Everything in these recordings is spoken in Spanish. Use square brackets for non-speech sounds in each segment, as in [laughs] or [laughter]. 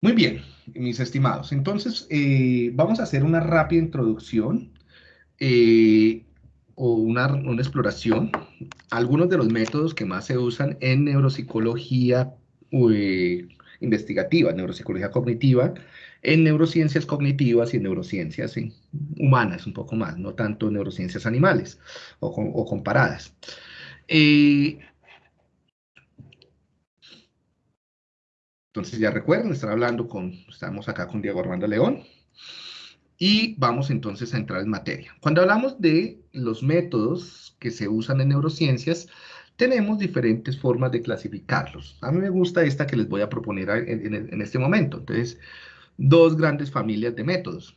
Muy bien, mis estimados. Entonces, eh, vamos a hacer una rápida introducción eh, o una, una, exploración. Algunos de los métodos que más se usan en neuropsicología eh, investigativa, neuropsicología cognitiva, en neurociencias cognitivas y en neurociencias humanas, un poco más, no tanto neurociencias animales o, o comparadas. Entonces ya recuerden, estar hablando con, estamos acá con Diego Armando León, y vamos entonces a entrar en materia. Cuando hablamos de los métodos que se usan en neurociencias, tenemos diferentes formas de clasificarlos. A mí me gusta esta que les voy a proponer en, en este momento. Entonces, dos grandes familias de métodos.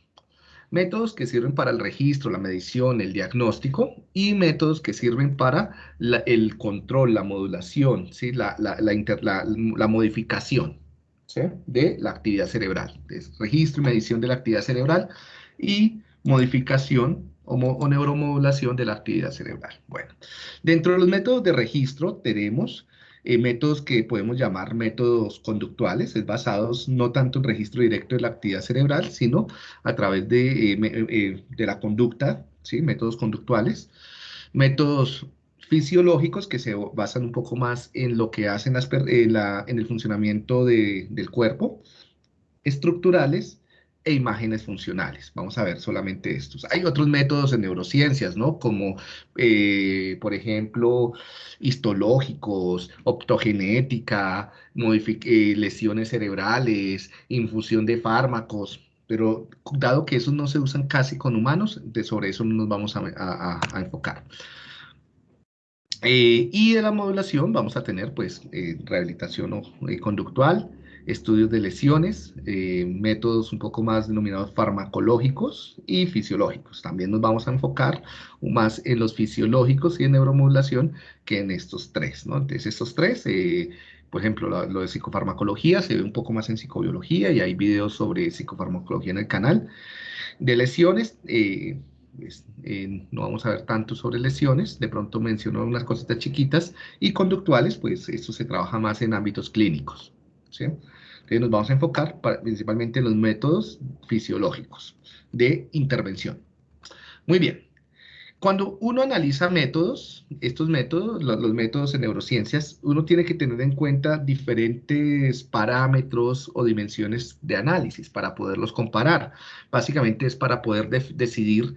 Métodos que sirven para el registro, la medición, el diagnóstico y métodos que sirven para el control, la modulación, ¿sí? la, la, la modificación de la actividad cerebral. Registro y medición de la actividad cerebral y modificación o, neuromodulación de la actividad cerebral. Bueno, dentro de los métodos de registro tenemos eh, métodos que podemos llamar métodos conductuales, es basados no tanto en registro directo de la actividad cerebral, sino a través de, eh, eh, de la conducta, ¿sí? métodos conductuales. Métodos fisiológicos que se basan un poco más en lo que hacen en, la, en el funcionamiento del cuerpo, estructurales e imágenes funcionales. Vamos a ver solamente estos. Hay otros métodos en neurociencias, ¿no? Como, eh, por ejemplo, histológicos, optogenética, eh, lesiones cerebrales, infusión de fármacos, pero dado que esos no se usan casi con humanos, de sobre eso no nos vamos a enfocar. Eh, y de la modulación vamos a tener pues eh, rehabilitación eh, conductual, estudios de lesiones, métodos un poco más denominados farmacológicos y fisiológicos. También nos vamos a enfocar más en los fisiológicos y en neuromodulación que en estos tres, ¿no? Entonces estos tres, por ejemplo, lo, lo, de psicofarmacología se ve un poco más en psicobiología y hay videos sobre psicofarmacología en el canal. De lesiones, pues, no vamos a ver tanto sobre lesiones, de pronto menciono unas cositas chiquitas, y conductuales, pues esto se trabaja más en ámbitos clínicos. ¿sí? Entonces nos vamos a enfocar principalmente en los métodos fisiológicos de intervención. Muy bien. Cuando uno analiza métodos, estos métodos, los, métodos en neurociencias, uno tiene que tener en cuenta diferentes parámetros o dimensiones de análisis para poderlos comparar. Básicamente es para poder decidir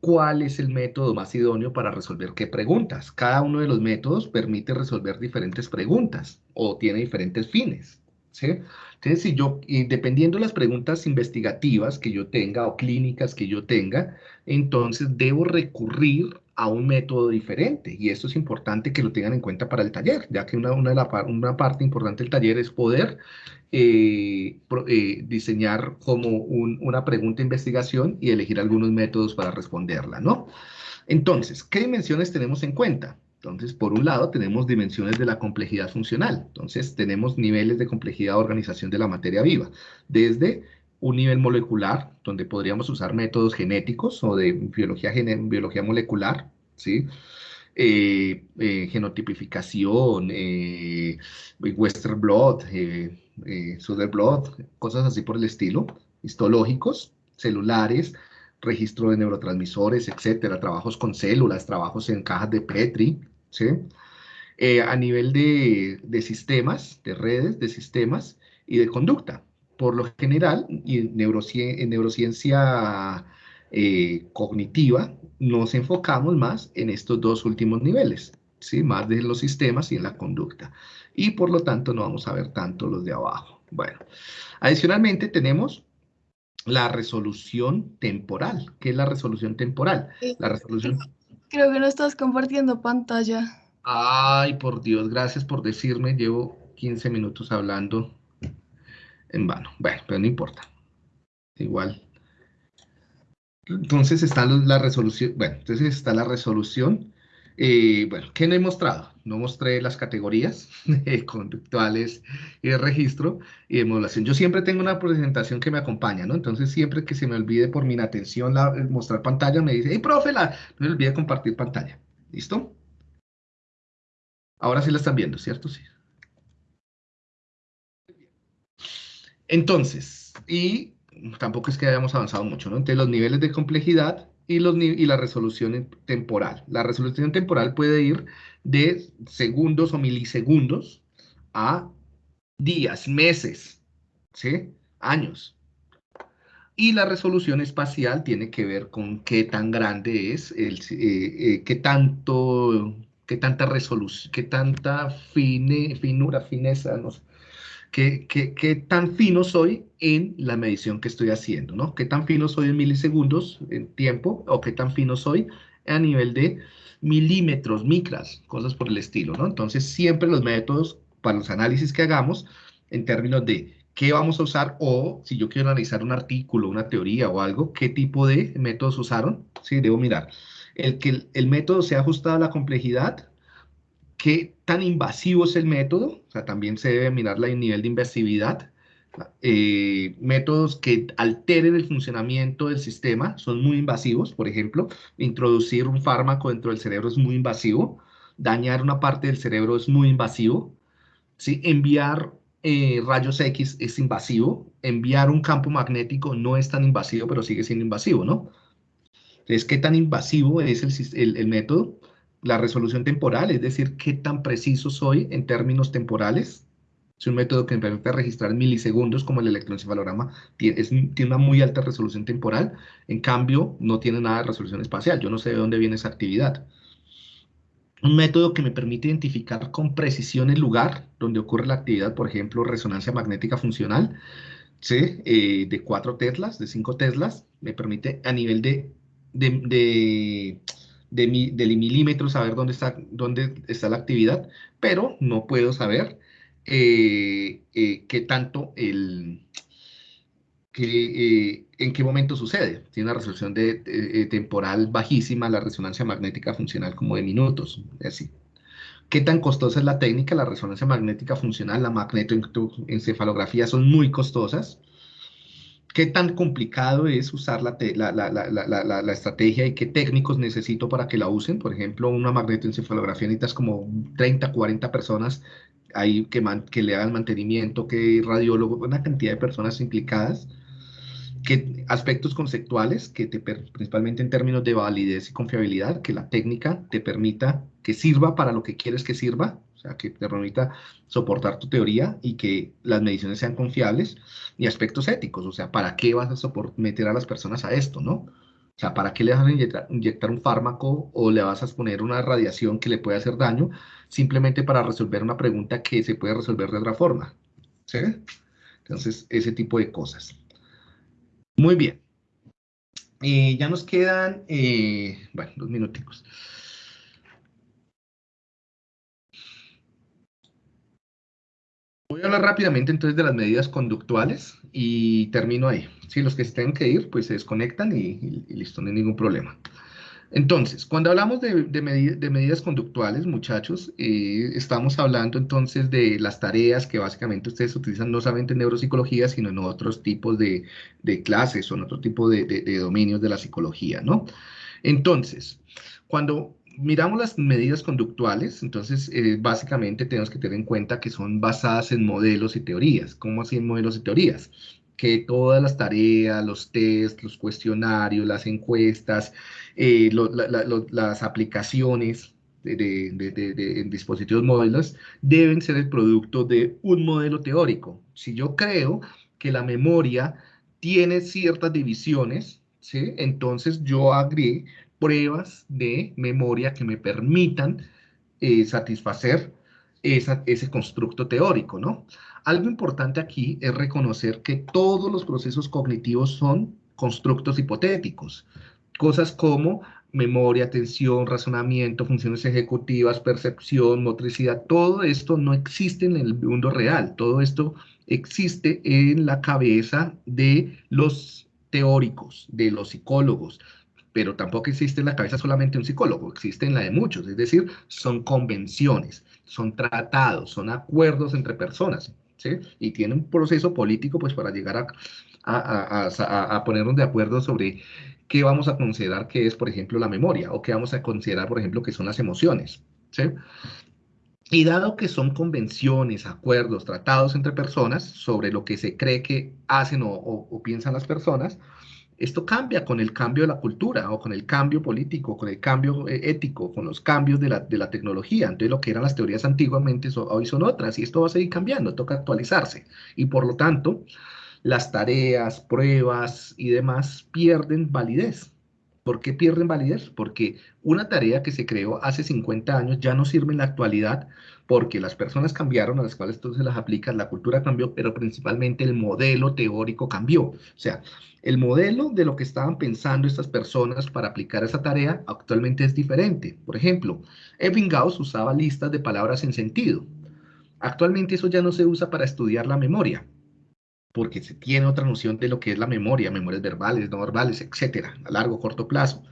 cuál es el método más idóneo para resolver qué preguntas. Cada uno de los métodos permite resolver diferentes preguntas o tiene diferentes fines. Entonces, si yo, dependiendo de las preguntas investigativas que yo tenga o clínicas que yo tenga, entonces debo recurrir a un método diferente. Y esto es importante que lo tengan en cuenta para el taller, ya que una, una, una parte importante del taller es poder eh, eh, diseñar como una pregunta de investigación y elegir algunos métodos para responderla, ¿no? Entonces, ¿qué dimensiones tenemos en cuenta? Entonces, por un lado, tenemos dimensiones de la complejidad funcional. Entonces, tenemos niveles de complejidad de organización de la materia viva, desde un nivel molecular, donde podríamos usar métodos genéticos o de biología, biología molecular, ¿sí? Eh, eh, genotipificación, eh, Western Blot, eh, Southern Blot, cosas así por el estilo, histológicos, celulares, registro de neurotransmisores, etcétera, trabajos con células, trabajos en cajas de Petri, ¿sí? a nivel de, de sistemas, de redes, de sistemas y de conducta por lo general, y en, neurociencia eh, cognitiva, nos enfocamos más en estos dos últimos niveles, ¿sí? más de los sistemas y en la conducta. Y por lo tanto no vamos a ver tanto los de abajo. Bueno, adicionalmente tenemos la resolución temporal. ¿Qué es la resolución temporal? La resolución... Creo que no estás compartiendo pantalla. Ay, por Dios, gracias por decirme. Llevo 15 minutos hablando en vano. Bueno, pero no importa. Igual. Entonces está la resolución, bueno, entonces está la resolución. Eh, bueno, ¿qué no he mostrado? No mostré las categorías [laughs] conductuales y de registro y de modulación. Yo siempre tengo una presentación que me acompaña, ¿no? Entonces siempre que se me olvide por mi inatención la, mostrar pantalla, me dice, hey, profe, no me olvide compartir pantalla. ¿Listo? Ahora sí la están viendo, ¿cierto? Sí. Entonces, y tampoco es que hayamos avanzado mucho, ¿no? Entre los niveles de complejidad y, los, y la resolución temporal. La resolución temporal puede ir de segundos o milisegundos a días, meses, ¿sí? Años. Y la resolución espacial tiene que ver con qué tan grande es, el, eh, eh, qué tanto, qué tanta resolución, qué tanta fine, finura, fineza, no sé, qué, tan fino soy en la medición que estoy haciendo, ¿no? Qué tan fino soy en milisegundos en tiempo o qué tan fino soy a nivel de milímetros, micras, cosas por el estilo, ¿no? Entonces, siempre los métodos para los análisis que hagamos en términos de qué vamos a usar o si yo quiero analizar un artículo, una teoría o algo, qué tipo de métodos usaron. Sí, debo mirar. El que el, método sea ajustado a la complejidad, qué tan invasivo es el método, o sea, también se debe mirar el nivel de invasividad. Eh, métodos que alteren el funcionamiento del sistema son muy invasivos, por ejemplo, introducir un fármaco dentro del cerebro es muy invasivo, dañar una parte del cerebro es muy invasivo, ¿sí? enviar eh, rayos X es invasivo, enviar un campo magnético no es tan invasivo, pero sigue siendo invasivo, ¿no? Entonces, ¿qué tan invasivo es el, método? La resolución temporal, es decir, ¿qué tan preciso soy en términos temporales? Es un método que me permite registrar milisegundos, como el electroencefalograma, tiene, tiene una muy alta resolución temporal, en cambio, no tiene nada de resolución espacial. Yo no sé de dónde viene esa actividad un método que me permite identificar con precisión el lugar donde ocurre la actividad, por ejemplo, resonancia magnética funcional, ¿sí? Eh, de 4 teslas, de 5 teslas, me permite a nivel de, milímetros saber dónde está, dónde está la actividad, pero no puedo saber eh, eh, qué tanto el, que, eh, en qué momento sucede. Tiene una resolución de, eh, temporal bajísima, la resonancia magnética funcional como de minutos, así. ¿Qué tan costosa es la técnica? La resonancia magnética funcional, la magnetoencefalografía son muy costosas. ¿Qué tan complicado es usar la, la, la, estrategia y qué técnicos necesito para que la usen? Por ejemplo, una magnetoencefalografía necesitas como 30, 40 personas ahí que, que le hagan mantenimiento, que radiólogo, una cantidad de personas implicadas que aspectos conceptuales, que te, principalmente en términos de validez y confiabilidad, que la técnica te permita que sirva para lo que quieres que sirva, sea, que te permita soportar tu teoría y que las mediciones sean confiables, y aspectos éticos, o sea, ¿para qué vas a meter a las personas a esto, no? O sea, ¿para qué le vas a inyectar, un fármaco o le vas a poner una radiación que le puede hacer daño simplemente para resolver una pregunta que se puede resolver de otra forma? ¿Sí? Entonces, ese tipo de cosas. Muy bien. Eh, ya nos quedan, eh, bueno, dos minuticos. Voy a hablar rápidamente entonces de las medidas conductuales y termino ahí. Si los que tengan que ir, pues se desconectan y, listo, no hay ningún problema. Entonces, cuando hablamos de, de, medidas conductuales, muchachos, eh, estamos hablando entonces de las tareas que básicamente ustedes utilizan no solamente en neuropsicología, sino en otros tipos de, clases o en otro tipo de, dominios de la psicología, ¿no? Entonces, cuando miramos las medidas conductuales, entonces eh, básicamente tenemos que tener en cuenta que son basadas en modelos y teorías. ¿Cómo así en modelos y teorías? que todas las tareas, los test, los cuestionarios, las encuestas, eh, las aplicaciones de, dispositivos móviles deben ser el producto de un modelo teórico. Si yo creo que la memoria tiene ciertas divisiones, ¿sí? entonces yo agregué pruebas de memoria que me permitan eh, satisfacer ese constructo teórico, ¿no? Algo importante aquí es reconocer que todos los procesos cognitivos son constructos hipotéticos. Cosas como memoria, atención, razonamiento, funciones ejecutivas, percepción, motricidad, todo esto no existe en el mundo real. Todo esto existe en la cabeza de los teóricos, de los psicólogos, pero tampoco existe en la cabeza solamente un psicólogo, existe en la de muchos, es decir, son convenciones, son tratados, son acuerdos entre personas. Y tiene un proceso político pues para llegar a, a, a, ponernos de acuerdo sobre qué vamos a considerar que es, por ejemplo, la memoria, o qué vamos a considerar, por ejemplo, que son las emociones, Y dado que son convenciones, acuerdos, tratados entre personas sobre lo que se cree que hacen o, piensan las personas, esto cambia con el cambio de la cultura o con el cambio político, con el cambio eh, ético, con los cambios de la, de la, tecnología. Entonces lo que eran las teorías antiguamente hoy son otras y esto va a seguir cambiando, toca actualizarse. Y por lo tanto, las tareas, pruebas y demás pierden validez. ¿Por qué pierden validez? Porque una tarea que se creó hace 50 años ya no sirve en la actualidad porque las personas cambiaron a las cuales tú se las aplicas, la cultura cambió, pero principalmente el modelo teórico cambió. O sea, el modelo de lo que estaban pensando estas personas para aplicar esa tarea actualmente es diferente. Por ejemplo, Ebbinghaus usaba listas de palabras sin sentido. Actualmente eso ya no se usa para estudiar la memoria porque se tiene otra noción de lo que es la memoria, memorias verbales, no verbales, etcétera, a largo, corto plazo.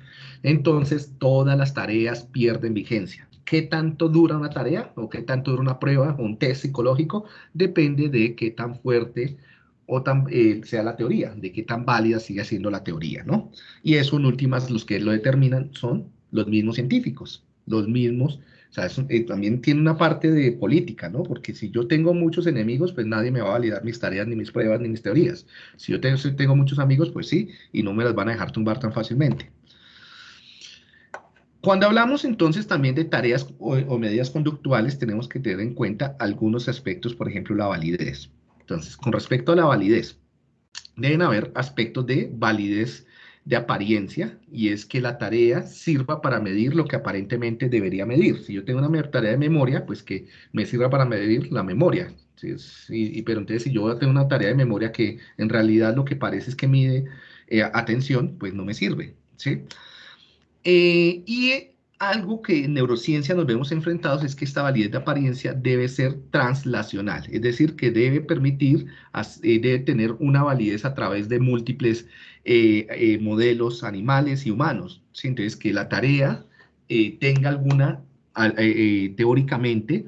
Entonces, todas las tareas pierden vigencia. ¿Qué tanto dura una tarea o qué tanto dura una prueba o un test psicológico? Depende de qué tan fuerte o tan, eh, sea la teoría, de qué tan válida sigue siendo la teoría, ¿no? Y eso, en últimas, los que lo determinan son los mismos científicos, los mismos o sea, también tiene una parte de política, ¿no? Porque si yo tengo muchos enemigos, pues nadie me va a validar mis tareas, ni mis pruebas, ni mis teorías. Si yo tengo, muchos amigos, pues sí, y no me las van a dejar tumbar tan fácilmente. Cuando hablamos entonces también de tareas o, medidas conductuales, tenemos que tener en cuenta algunos aspectos, por ejemplo, la validez. Entonces, con respecto a la validez, deben haber aspectos de validez de apariencia y es que la tarea sirva para medir lo que aparentemente debería medir. Si yo tengo una tarea de memoria, pues que me sirva para medir la memoria. ¿sí? pero entonces si yo tengo una tarea de memoria que en realidad lo que parece es que mide eh, atención, pues no me sirve. ¿sí? Eh, y algo que en neurociencia nos vemos enfrentados es que esta validez de apariencia debe ser translacional, es decir, que debe permitir, eh, debe tener una validez a través de múltiples eh, eh, modelos animales y humanos. Entonces, que la tarea tenga alguna, teóricamente,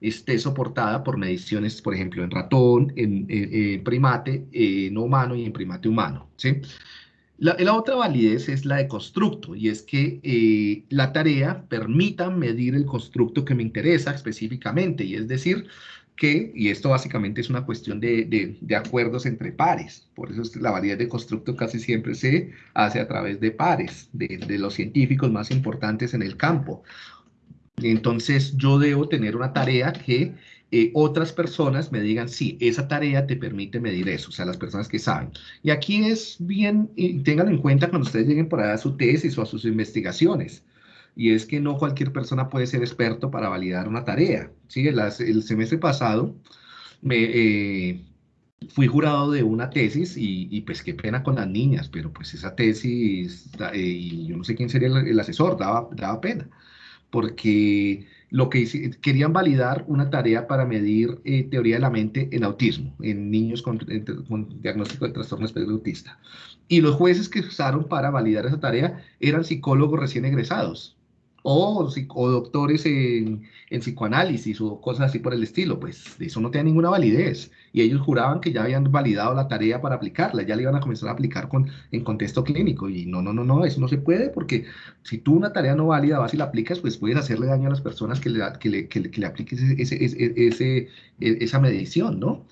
esté soportada por mediciones, por ejemplo, en ratón, en, primate no humano y en primate humano. ¿sí? La, otra validez es la de constructo, y es que eh, la tarea permita medir el constructo que me interesa específicamente, y es decir, que, y esto básicamente es una cuestión de, acuerdos entre pares, por eso es la validez de constructo casi siempre se hace a través de pares, de, de los científicos más importantes en el campo. Entonces yo debo tener una tarea que eh, otras personas me digan, sí, esa tarea te permite medir eso, o sea, las personas que saben. Y aquí es bien, y tengan en cuenta cuando ustedes lleguen por a su tesis o a sus investigaciones, y es que no cualquier persona puede ser experto para validar una tarea. ¿sí? el semestre pasado me, eh, fui jurado de una tesis y, pues qué pena con las niñas, pero pues esa tesis, eh, y yo no sé quién sería el, asesor, daba, daba pena, porque lo que querían validar una tarea para medir eh, teoría de la mente en autismo, en niños con, diagnóstico de trastorno espectro autista. Y los jueces que usaron para validar esa tarea eran psicólogos recién egresados o, o doctores en, en, psicoanálisis o cosas así por el estilo, pues eso no tiene ninguna validez. Y ellos juraban que ya habían validado la tarea para aplicarla, ya la iban a comenzar a aplicar con, en contexto clínico. Y no, no, no, no, eso no se puede porque si tú una tarea no válida vas y la aplicas, pues puedes hacerle daño a las personas que le, que le, que le, apliques ese, ese, ese, e, esa medición, ¿no?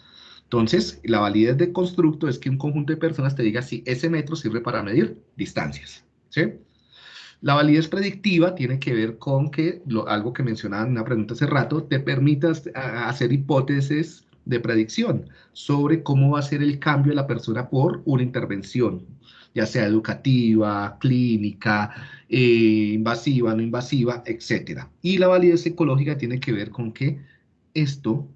Entonces, la validez de constructo es que un conjunto de personas te diga si ese metro sirve para medir distancias, ¿sí? La validez predictiva tiene que ver con que, algo que mencionaba en una pregunta hace rato, te permitas hacer hipótesis de predicción sobre cómo va a ser el cambio de la persona por una intervención, ya sea educativa, clínica, eh, invasiva, no invasiva, etc. Y la validez psicológica tiene que ver con que esto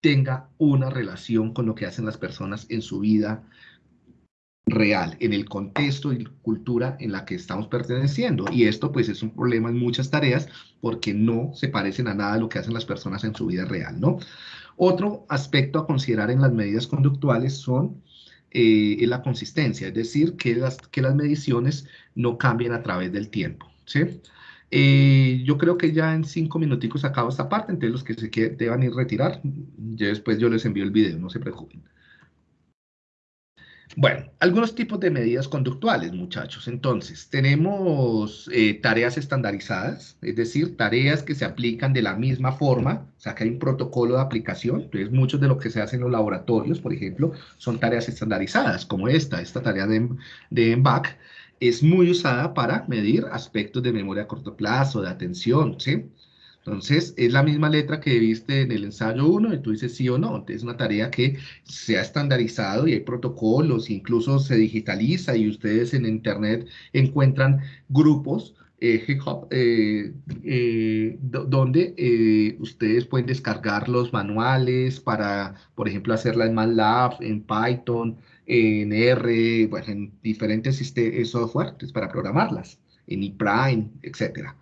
tenga una relación con lo que hacen las personas en su vida real, en el contexto y cultura en la que estamos perteneciendo. Y esto pues es un problema en muchas tareas porque no se parecen a nada a lo que hacen las personas en su vida real, ¿no? Otro aspecto a considerar en las medidas conductuales son eh, la consistencia, es decir, que las, que las mediciones no cambien a través del tiempo, ¿sí? Eh, yo creo que ya en cinco minuticos acabo esta parte, entonces los que se deban ir retirar, ya después yo les envío el video, no se preocupen. Bueno, algunos tipos de medidas conductuales, muchachos. Entonces, tenemos eh, tareas estandarizadas, es decir, tareas que se aplican de la misma forma, o sea, que hay un protocolo de aplicación. Entonces, muchos de lo que se hace en los laboratorios, por ejemplo, son tareas estandarizadas, como esta, esta tarea de, de MBAC, es muy usada para medir aspectos de memoria a corto plazo, de atención, ¿sí? Entonces, es la misma letra que viste en el ensayo 1 y tú dices sí o no. Entonces, es una tarea que se ha estandarizado y hay protocolos, incluso se digitaliza y ustedes en Internet encuentran grupos eh, eh, eh donde eh, ustedes pueden descargar los manuales para, por ejemplo, hacerla en MATLAB, en Python, en R, bueno, en diferentes software para programarlas, en ePrime, etcétera.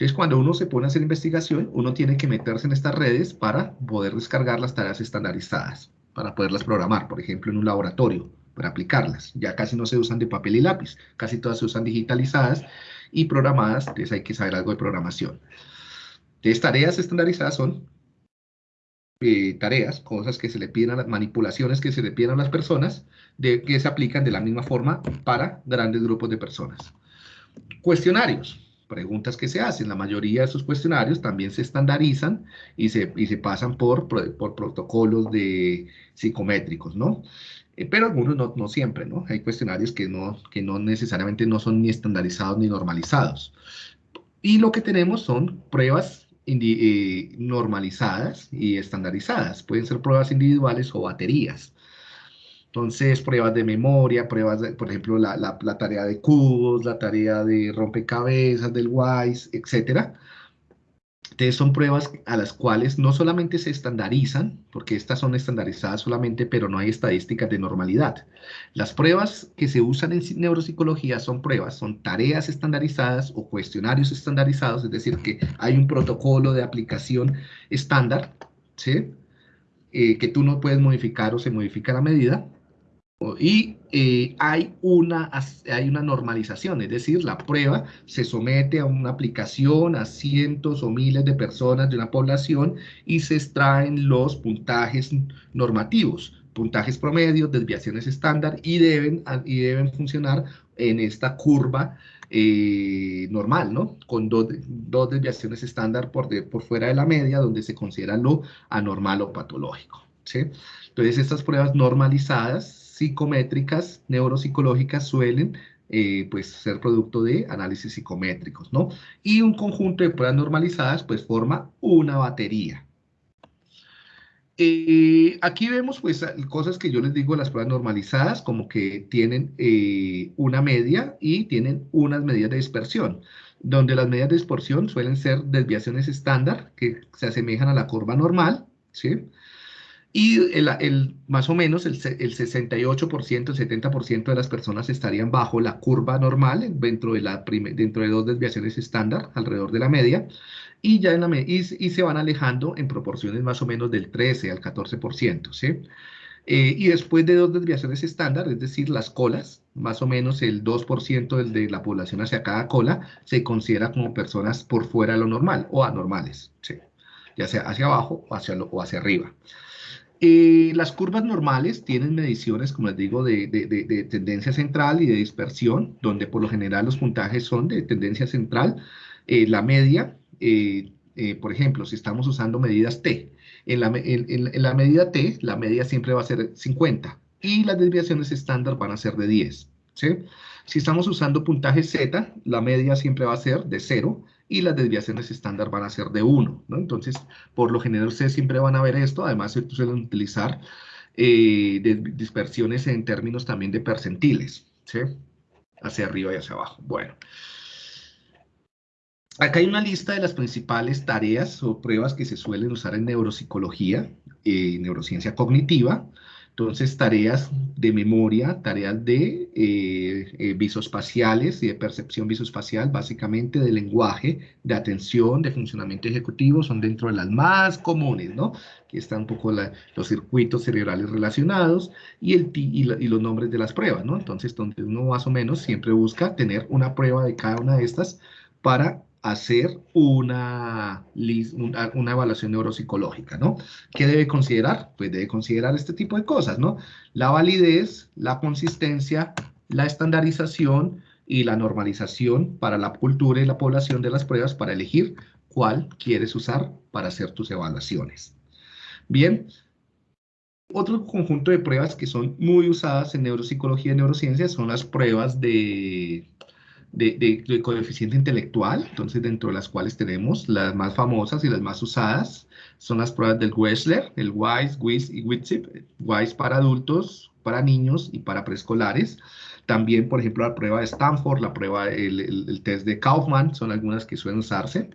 Entonces, cuando uno se pone a hacer investigación, uno tiene que meterse en estas redes para poder descargar las tareas estandarizadas, para poderlas programar, por ejemplo, en un laboratorio, para aplicarlas. Ya casi no se usan de papel y lápiz, casi todas se usan digitalizadas y programadas, entonces hay que saber algo de programación. Entonces, tareas estandarizadas son eh, tareas, cosas que se le piden a las manipulaciones que se le piden a las personas, de, que se aplican de la misma forma para grandes grupos de personas. Cuestionarios preguntas que se hacen. La mayoría de esos cuestionarios también se estandarizan y se, y se pasan por, por, protocolos de psicométricos, ¿no? Eh, pero algunos no, no, siempre, ¿no? Hay cuestionarios que no, que no necesariamente no son ni estandarizados ni normalizados. Y lo que tenemos son pruebas eh, normalizadas y estandarizadas. Pueden ser pruebas individuales o baterías. Entonces, pruebas de memoria, pruebas, de, por ejemplo, la, la, tarea de cubos, la tarea de rompecabezas, del WISE, etc. Entonces, son pruebas a las cuales no solamente se estandarizan, porque estas son estandarizadas solamente, pero no hay estadísticas de normalidad. Las pruebas que se usan en neuropsicología son pruebas, son tareas estandarizadas o cuestionarios estandarizados, es decir, que hay un protocolo de aplicación estándar, ¿sí? Eh, que tú no puedes modificar o se modifica la medida, y eh, hay, una, hay una normalización, es decir, la prueba se somete a una aplicación a cientos o miles de personas de una población y se extraen los puntajes normativos, puntajes promedios, desviaciones estándar y deben, y deben funcionar en esta curva eh, normal, ¿no? Con dos, dos desviaciones estándar por, por fuera de la media, donde se considera lo anormal o patológico, ¿sí? Entonces, estas pruebas normalizadas psicométricas neuropsicológicas suelen eh, pues ser producto de análisis psicométricos, ¿no? Y un conjunto de pruebas normalizadas pues forma una batería. Eh, aquí vemos pues cosas que yo les digo las pruebas normalizadas como que tienen eh, una media y tienen unas medidas de dispersión, donde las medidas de dispersión suelen ser desviaciones estándar que se asemejan a la curva normal, ¿sí? Y el, más o menos el, el 68%, el 70% de las personas estarían bajo la curva normal dentro de, la dentro de dos desviaciones estándar, alrededor de la media, y, ya en la, y, y se van alejando en proporciones más o menos del 13 al 14%, ¿sí? Eh, y después de dos desviaciones estándar, es decir, las colas, más o menos el 2% del de la población hacia cada cola, se considera como personas por fuera de lo normal o anormales, ¿sí? ya sea hacia abajo o hacia, lo, o hacia arriba. Eh, las curvas normales tienen mediciones, como les digo, de, tendencia central y de dispersión, donde por lo general los puntajes son de tendencia central. Eh, la media, eh, por ejemplo, si estamos usando medidas T, en la, en la, medida T, la media siempre va a ser 50 y las desviaciones estándar van a ser de 10. ¿sí? Si estamos usando puntaje Z, la media siempre va a ser de 0 y las desviaciones estándar van a ser de 1, ¿no? Entonces, por lo general ustedes siempre van a ver esto, además se suelen utilizar eh, dispersiones en términos también de percentiles, ¿sí? Hacia arriba y hacia abajo. Bueno. Acá hay una lista de las principales tareas o pruebas que se suelen usar en neuropsicología, y eh, neurociencia cognitiva, entonces, tareas de memoria, tareas de eh, eh, visoespaciales y de percepción visoespacial, básicamente de lenguaje, de atención, de funcionamiento ejecutivo, son dentro de las más comunes, ¿no? Aquí están un poco los circuitos cerebrales relacionados y, el, y, y, los nombres de las pruebas, ¿no? Entonces, donde uno más o menos siempre busca tener una prueba de cada una de estas para hacer una, una, evaluación neuropsicológica, ¿no? ¿Qué debe considerar? Pues debe considerar este tipo de cosas, ¿no? La validez, la consistencia, la estandarización y la normalización para la cultura y la población de las pruebas para elegir cuál quieres usar para hacer tus evaluaciones. Bien, otro conjunto de pruebas que son muy usadas en neuropsicología y neurociencias son las pruebas de, de, coeficiente intelectual, entonces dentro de las cuales tenemos las más famosas y las más usadas son las pruebas del Wechsler, el WISE, WIS y WITSIP, WISE para adultos, para niños y para preescolares. También, por ejemplo, la prueba de Stanford, la prueba, el, el test de Kaufman, son algunas que suelen usarse.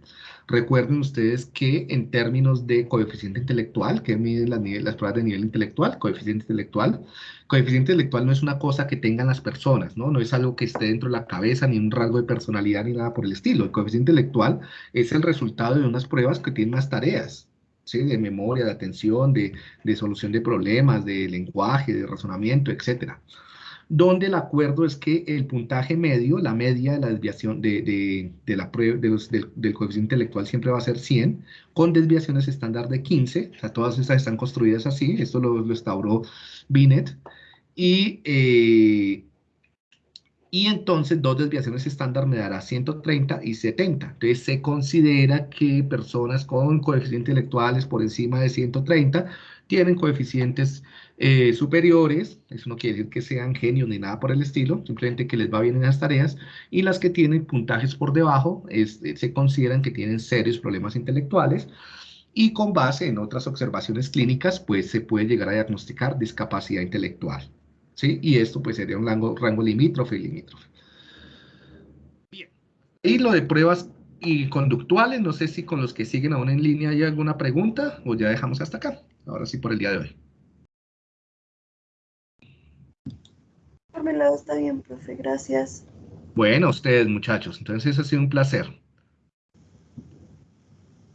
Recuerden ustedes que en términos de coeficiente intelectual, que miden las, pruebas de nivel intelectual, coeficiente intelectual, coeficiente intelectual no es una cosa que tengan las personas, ¿no? No es algo que esté dentro de la cabeza, ni un rasgo de personalidad, ni nada por el estilo. El coeficiente intelectual es el resultado de unas pruebas que tienen unas tareas, ¿sí? De memoria, de atención, de, de solución de problemas, de lenguaje, de razonamiento, etcétera donde el acuerdo es que el puntaje medio, la media de la desviación de, la prueba, del, coeficiente intelectual siempre va a ser 100, con desviaciones estándar de 15, o sea, todas estas están construidas así, esto lo, lo instauró Binet, y, eh, y entonces dos desviaciones estándar me dará 130 y 70. Entonces se considera que personas con coeficientes intelectuales por encima de 130 tienen coeficientes eh, superiores, eso no quiere decir que sean genios ni nada por el estilo, simplemente que les va bien en las tareas, y las que tienen puntajes por debajo eh, se consideran que tienen serios problemas intelectuales, y con base en otras observaciones clínicas, pues se puede llegar a diagnosticar discapacidad intelectual, ¿sí? Y esto pues sería un rango, rango limítrofe y limítrofe. Bien, y lo de pruebas y conductuales, no sé si con los que siguen aún en línea hay alguna pregunta, o ya dejamos hasta acá, ahora sí por el día de hoy. Por mi lado está bien, profe, gracias. Bueno, ustedes muchachos, entonces ha sido un placer.